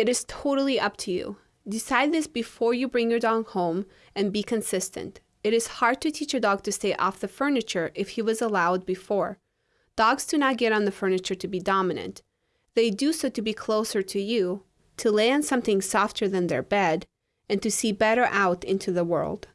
It is totally up to you. Decide this before you bring your dog home and be consistent. It is hard to teach a dog to stay off the furniture if he was allowed before. Dogs do not get on the furniture to be dominant. They do so to be closer to you, to lay on something softer than their bed, and to see better out into the world.